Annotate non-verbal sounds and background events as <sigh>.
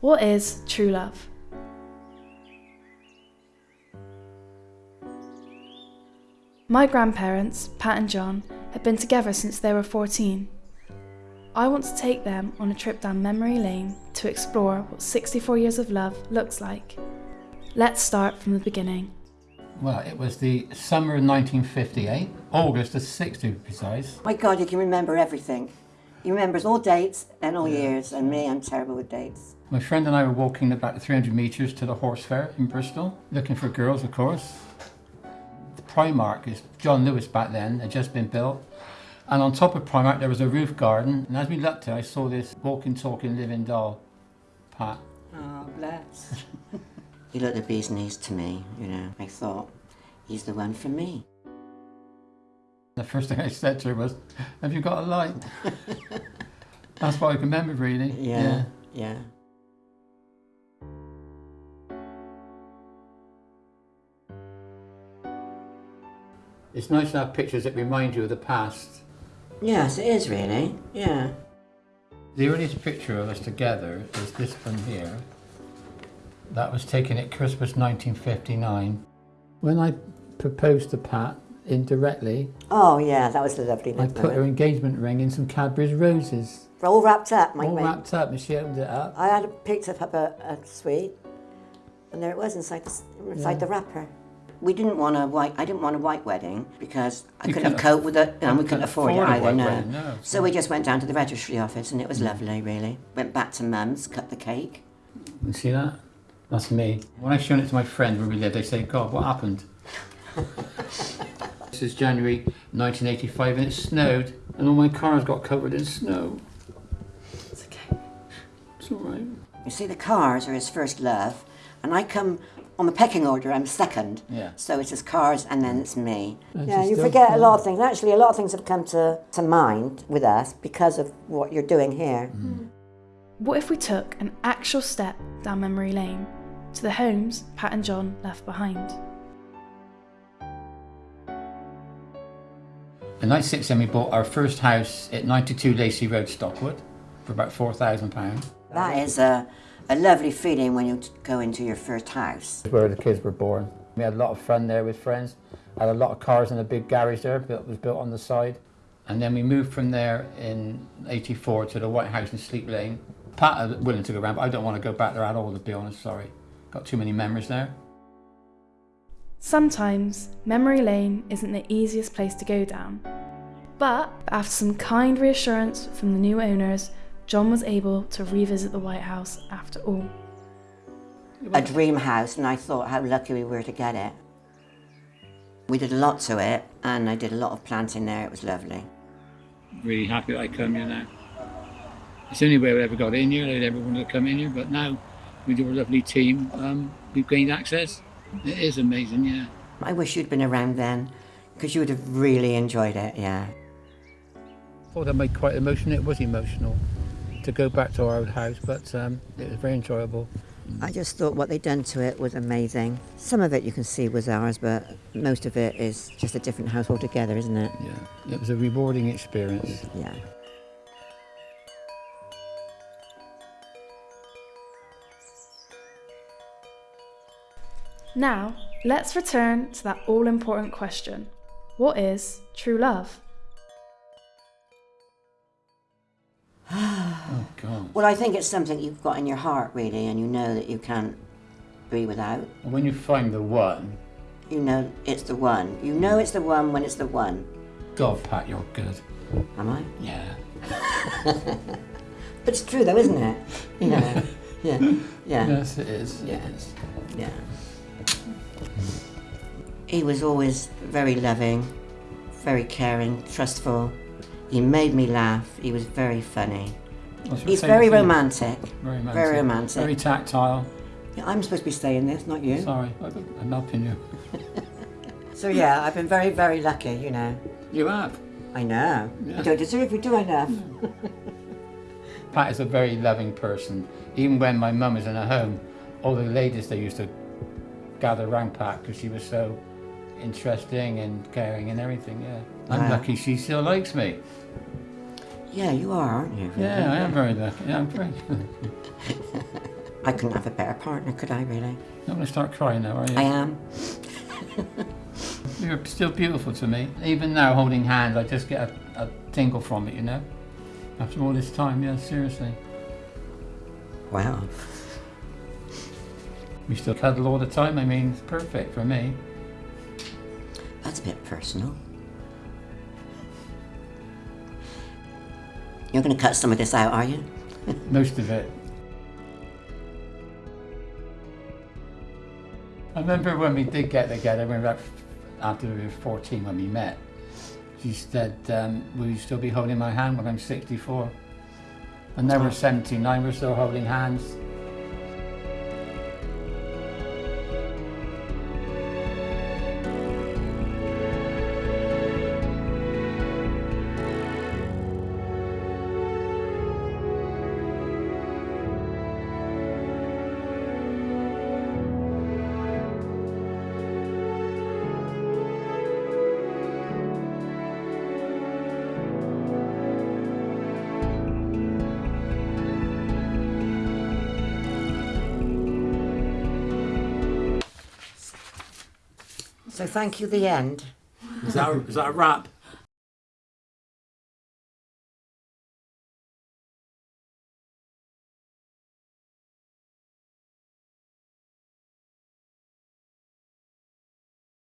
What is true love? My grandparents, Pat and John, had been together since they were 14. I want to take them on a trip down memory lane to explore what 64 years of love looks like. Let's start from the beginning. Well, it was the summer of 1958, August the 6th to be precise. My God, you can remember everything. He remembers all dates and all years, and me, I'm terrible with dates. My friend and I were walking about 300 metres to the horse fair in Bristol, looking for girls, of course. The Primark is John Lewis back then, had just been built. And on top of Primark, there was a roof garden. And as we looked at it, I saw this walking, talking, living doll, Pat. Oh, bless. <laughs> he looked the bee's knees to me, you know. I thought, he's the one for me. The first thing I said to her was, Have you got a light? <laughs> That's what I can remember, really. Yeah, yeah. It's nice to have pictures that remind you of the past. Yes, it is really, yeah. The earliest picture of us together is this one here. That was taken at Christmas 1959. When I proposed to Pat indirectly, Oh, yeah, that was a lovely I little put her engagement ring in some Cadbury's roses, All wrapped up, my all mate. wrapped up, and she opened it up. I had a picked up a, a sweet, and there it was inside the inside Yeah. the wrapper. We didn't want a white. I didn't want a white wedding because I You couldn't cope with it, and we couldn't afford, afford it either. No. wedding, no, So we just went down to the registry office, and it was mm. lovely, really. Went back to Mum's, cut the cake. You see that? That's me. When I've shown it to my friend where we live, they say, God, what happened? <laughs> this is January 1985 and it snowed and all my cars got covered in snow. It's okay. It's all right. You see, the cars are his first love, and I come on the pecking order. I'm second. Yeah. So it's his cars, and then it's me. And Yeah, you forget a lot of things. Actually, a lot of things have come to, to mind with us because of what you're doing here. Mm-hmm. What if we took an actual step down memory lane to the homes Pat and John left behind? In 96 then we bought our first house at 92 Lacey Road, Stockwood for about £4,000. That is a, a lovely feeling when you go into your first house. Where the kids were born. We had a lot of fun there with friends. Had a lot of cars in a big garage there, built was built on the side. And then we moved from there in 84 to the White House in Sleep Lane. Pat is willing to go around, but I don't want to go back there at all, to be honest, sorry. Got too many memories there. Sometimes memory lane isn't the easiest place to go down. But after some kind reassurance from the new owners, John was able to revisit the White House after all. A dream house, and I thought how lucky we were to get it. We did a lot to it, and I did a lot of planting there. It was lovely. Really happy that I come here now. It's the only way we ever got in here, I'd ever wanted to come in here, but now with your lovely team, um, we've gained access. It is amazing, yeah. I wish you'd been around then, because you would have really enjoyed it, yeah. I thought that made quite emotional. It was emotional to go back to our old house, but um, it was very enjoyable. I just thought what they'd done to it was amazing. Some of it you can see was ours, but most of it is just a different house altogether, isn't it? Yeah, it was a rewarding experience. Yeah. Now, let's return to that all important question What is true love? Well, I think it's something you've got in your heart, really, and you know that you can't be without. When you find the one, You know it's the one. You know it's the one when it's the one. God, Pat, you're good. Am I? Yeah. <laughs> But it's true, though, isn't it? You know. yeah. Yeah. Yes, it is. Yeah. It is. Yeah. He was always very loving, very caring, trustful. He made me laugh. He was very funny. He's very romantic. Very romantic. Very romantic. Very tactile. Yeah, I'm supposed to be staying this, not you. Sorry, I- I'm helping you. <laughs> So yeah, I've been very, very lucky, you know. You have. I know. Yeah. You don't deserve it, do I enough. <laughs> Pat is a very loving person. Even when my mum was in her home, all the ladies they used to gather round Pat because she was so interesting and caring and everything. Yeah, I'm Wow. lucky she still likes me. Yeah, you are, aren't you? Yeah, I am very lucky. Yeah, I'm very. <laughs> I couldn't have a better partner, could I really? Not going to start crying now, are you? I am. <laughs> You're still beautiful to me. Even now, holding hands, I just get a, a tingle from it, you know? After all this time, yeah, seriously. Wow. We still cuddle all the time. I mean, it's perfect for me. That's a bit personal. You're going to cut some of this out, are you? <laughs> Most of it. I remember when we did get together, when we were after we were 14 when we met, she said, um, will you still be holding my hand when I'm 64? And now we're 79, we're still holding hands. So thank you, the end. Is that, a, that a wrap?